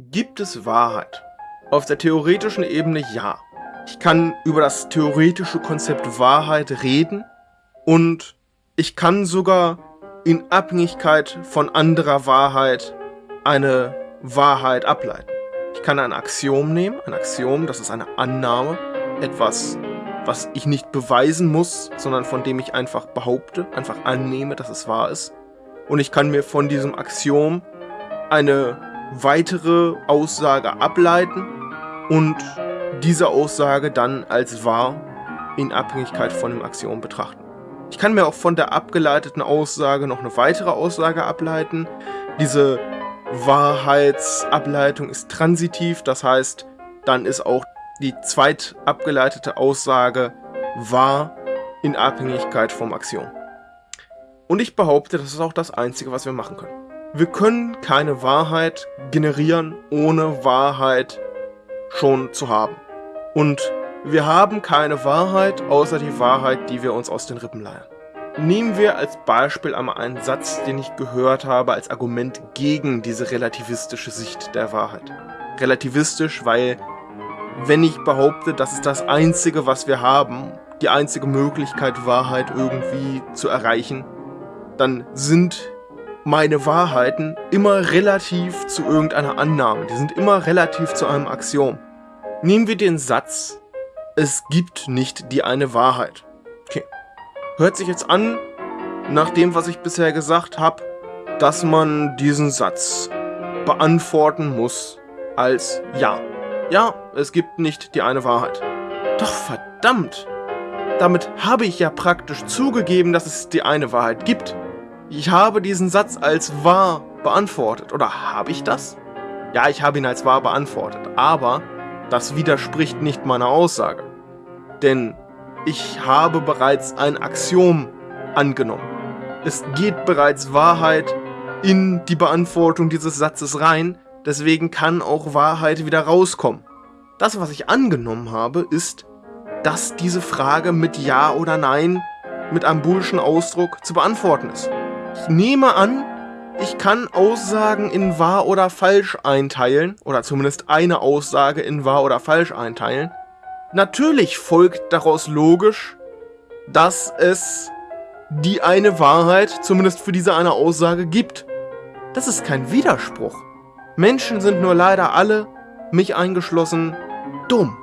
Gibt es Wahrheit? Auf der theoretischen Ebene ja. Ich kann über das theoretische Konzept Wahrheit reden und ich kann sogar in Abhängigkeit von anderer Wahrheit eine Wahrheit ableiten. Ich kann ein Axiom nehmen, ein Axiom, das ist eine Annahme, etwas, was ich nicht beweisen muss, sondern von dem ich einfach behaupte, einfach annehme, dass es wahr ist. Und ich kann mir von diesem Axiom eine weitere Aussage ableiten und diese Aussage dann als wahr in Abhängigkeit von dem Axiom betrachten. Ich kann mir auch von der abgeleiteten Aussage noch eine weitere Aussage ableiten. Diese Wahrheitsableitung ist transitiv, das heißt, dann ist auch die zweitabgeleitete Aussage wahr in Abhängigkeit vom Axiom. Und ich behaupte, das ist auch das Einzige, was wir machen können. Wir können keine Wahrheit generieren, ohne Wahrheit schon zu haben. Und wir haben keine Wahrheit, außer die Wahrheit, die wir uns aus den Rippen leihen. Nehmen wir als Beispiel einmal einen Satz, den ich gehört habe als Argument gegen diese relativistische Sicht der Wahrheit. Relativistisch, weil wenn ich behaupte, das ist das Einzige, was wir haben, die einzige Möglichkeit, Wahrheit irgendwie zu erreichen, dann sind meine Wahrheiten immer relativ zu irgendeiner Annahme. Die sind immer relativ zu einem Axiom. Nehmen wir den Satz, es gibt nicht die eine Wahrheit. Okay. Hört sich jetzt an, nach dem, was ich bisher gesagt habe, dass man diesen Satz beantworten muss als Ja. Ja, es gibt nicht die eine Wahrheit. Doch verdammt! Damit habe ich ja praktisch zugegeben, dass es die eine Wahrheit gibt. Ich habe diesen Satz als wahr beantwortet. Oder habe ich das? Ja, ich habe ihn als wahr beantwortet. Aber das widerspricht nicht meiner Aussage. Denn ich habe bereits ein Axiom angenommen. Es geht bereits Wahrheit in die Beantwortung dieses Satzes rein, deswegen kann auch Wahrheit wieder rauskommen. Das, was ich angenommen habe, ist, dass diese Frage mit Ja oder Nein mit einem boolschen Ausdruck zu beantworten ist. Ich nehme an, ich kann Aussagen in wahr oder falsch einteilen, oder zumindest eine Aussage in wahr oder falsch einteilen. Natürlich folgt daraus logisch, dass es die eine Wahrheit, zumindest für diese eine Aussage, gibt. Das ist kein Widerspruch. Menschen sind nur leider alle, mich eingeschlossen, dumm.